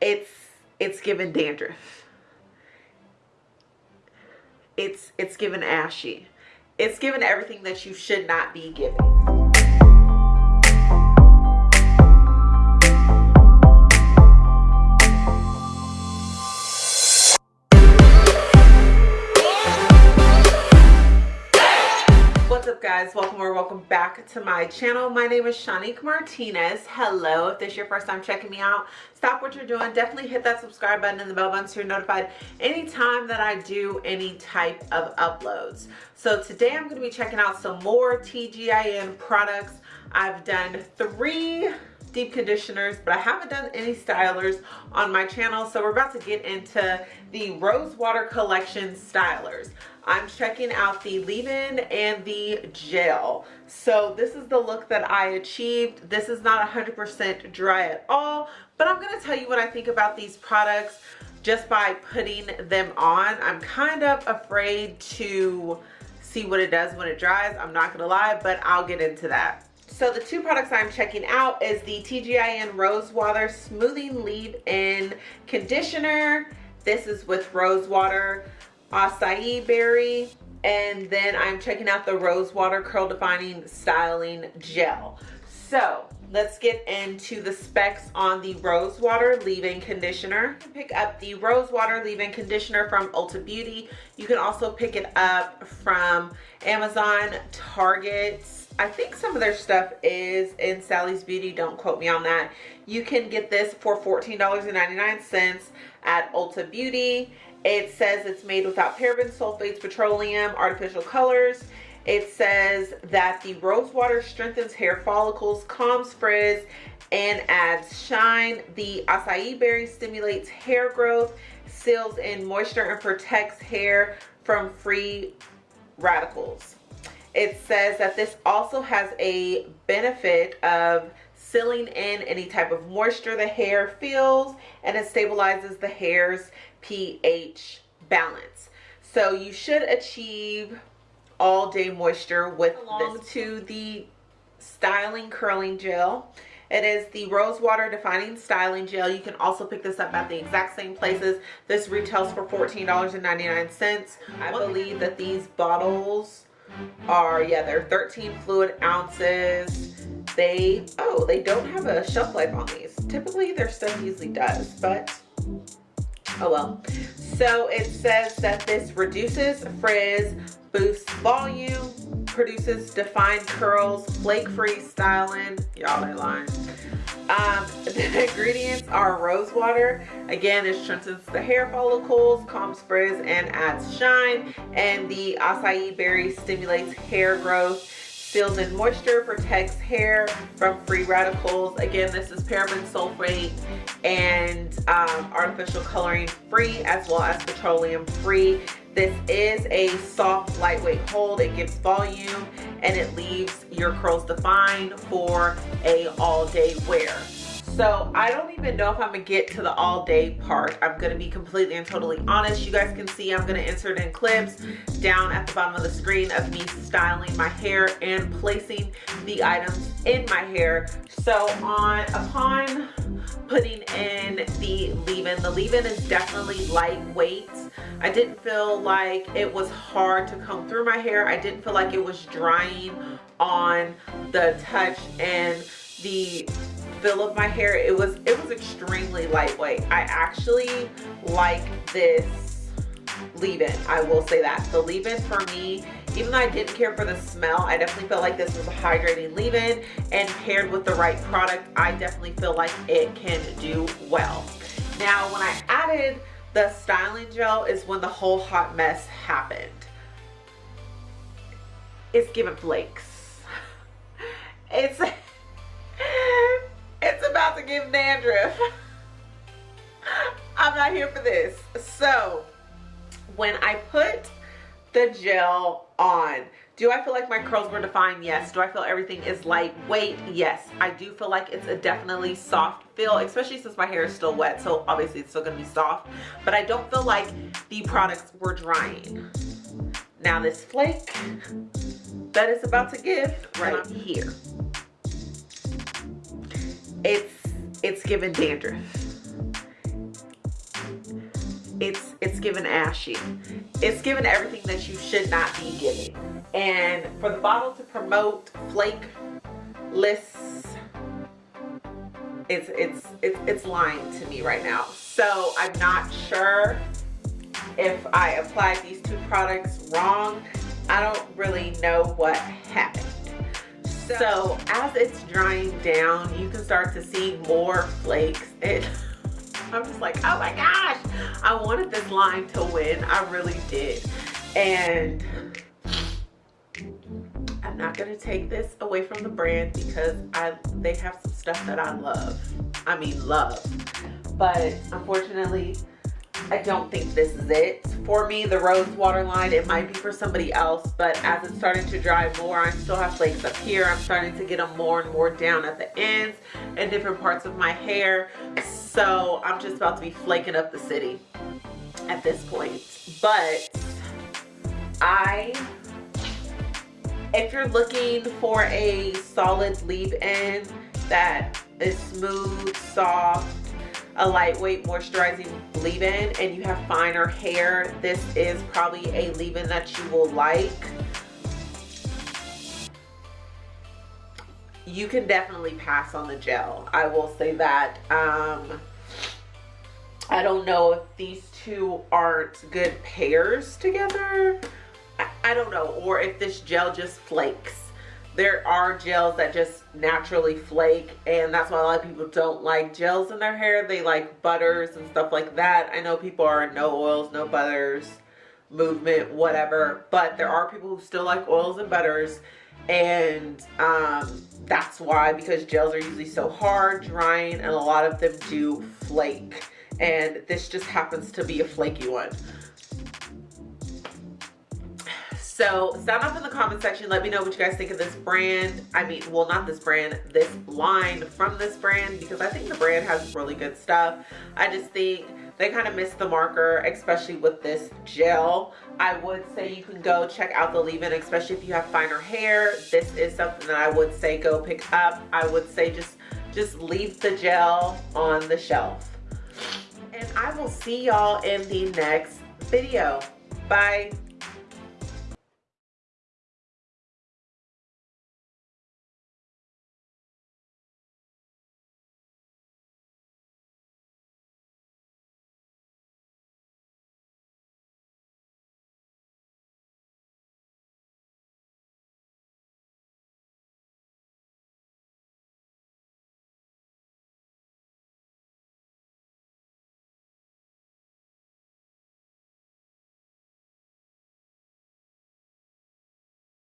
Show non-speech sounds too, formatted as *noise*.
it's it's given dandruff. It's it's given ashy. It's given everything that you should not be giving welcome back to my channel. My name is Shanique Martinez. Hello. If this is your first time checking me out stop what you're doing. Definitely hit that subscribe button and the bell button so you're notified anytime that I do any type of uploads. So today I'm going to be checking out some more TGIN products. I've done three deep conditioners but I haven't done any stylers on my channel so we're about to get into the rose water collection stylers. I'm checking out the leave-in and the gel. So this is the look that I achieved. This is not 100% dry at all but I'm going to tell you what I think about these products just by putting them on. I'm kind of afraid to see what it does when it dries I'm not gonna lie but I'll get into that so the two products I'm checking out is the TGIN Rose Water Smoothing Leave-In Conditioner. This is with Rose Water, Acai Berry, and then I'm checking out the Rose Water Curl Defining Styling Gel. So let's get into the specs on the Rose Water Leave-In Conditioner. Pick up the Rose Water Leave-In Conditioner from Ulta Beauty. You can also pick it up from Amazon, Target, I think some of their stuff is in Sally's Beauty. Don't quote me on that. You can get this for $14.99 at Ulta Beauty. It says it's made without parabens, sulfates, petroleum, artificial colors. It says that the rose water strengthens hair follicles, calms frizz, and adds shine. The acai berry stimulates hair growth, seals in moisture, and protects hair from free radicals it says that this also has a benefit of sealing in any type of moisture the hair feels and it stabilizes the hair's pH balance. So you should achieve all day moisture with along this. to the styling curling gel. It is the Rose Water Defining Styling Gel. You can also pick this up at the exact same places. This retails for $14.99. I believe that these bottles are, yeah, they're 13 fluid ounces. They, oh, they don't have a shelf life on these. Typically their stuff usually does, but oh well. So it says that this reduces frizz, boosts volume, produces defined curls, flake-free styling. Y'all are lying. Um, *laughs* the ingredients are rose water. Again, it strengthens the hair follicles, calms frizz, and adds shine. And the acai berry stimulates hair growth, seals in moisture, protects hair from free radicals. Again, this is paraben sulfate and um, artificial coloring free as well as petroleum free. This is a soft, lightweight hold. It gives volume and it leaves your curls defined for a all day wear. So I don't even know if I'm gonna get to the all day part. I'm gonna be completely and totally honest. You guys can see I'm gonna insert in clips down at the bottom of the screen of me styling my hair and placing the items in my hair. So on upon putting in the leave-in, the leave-in is definitely lightweight. I didn't feel like it was hard to comb through my hair. I didn't feel like it was drying on the touch and the feel of my hair it was it was extremely lightweight i actually like this leave-in i will say that the leave-in for me even though i didn't care for the smell i definitely felt like this was a hydrating leave-in and paired with the right product i definitely feel like it can do well now when i added the styling gel is when the whole hot mess happened it's giving flakes *laughs* it's *laughs* it's about to give dandruff. *laughs* I'm not here for this. So when I put the gel on, do I feel like my curls were defined? Yes. Do I feel everything is lightweight? Yes. I do feel like it's a definitely soft feel, especially since my hair is still wet. So obviously it's still going to be soft. But I don't feel like the products were drying. Now this flake that is about to give right here it's it's given dandruff it's it's given ashy it's given everything that you should not be giving. And for the bottle to promote flakeless it's it's it's, it's lying to me right now. So i'm not sure if i applied these two products wrong. I don't really know what happened. So as it's drying down you can start to see more flakes. It I'm just like, oh my gosh, I wanted this line to win. I really did. And I'm not gonna take this away from the brand because I they have some stuff that I love. I mean love. But unfortunately, I don't think this is it. For me, the rose water line, it might be for somebody else, but as it's starting to dry more, I still have flakes up here. I'm starting to get them more and more down at the ends and different parts of my hair. So I'm just about to be flaking up the city at this point. But I, if you're looking for a solid leave-in that is smooth, soft, a lightweight moisturizing leave-in and you have finer hair, this is probably a leave-in that you will like. You can definitely pass on the gel. I will say that. Um, I don't know if these two aren't good pairs together. I, I don't know. Or if this gel just flakes there are gels that just naturally flake and that's why a lot of people don't like gels in their hair. They like butters and stuff like that. I know people are no oils no butters movement whatever but there are people who still like oils and butters and um, that's why because gels are usually so hard drying and a lot of them do flake and this just happens to be a flaky one so sound off in the comment section. Let me know what you guys think of this brand. I mean, well, not this brand, this line from this brand because I think the brand has really good stuff. I just think they kind of missed the marker, especially with this gel. I would say you can go check out the leave-in, especially if you have finer hair. This is something that I would say go pick up. I would say just, just leave the gel on the shelf. And I will see y'all in the next video. Bye.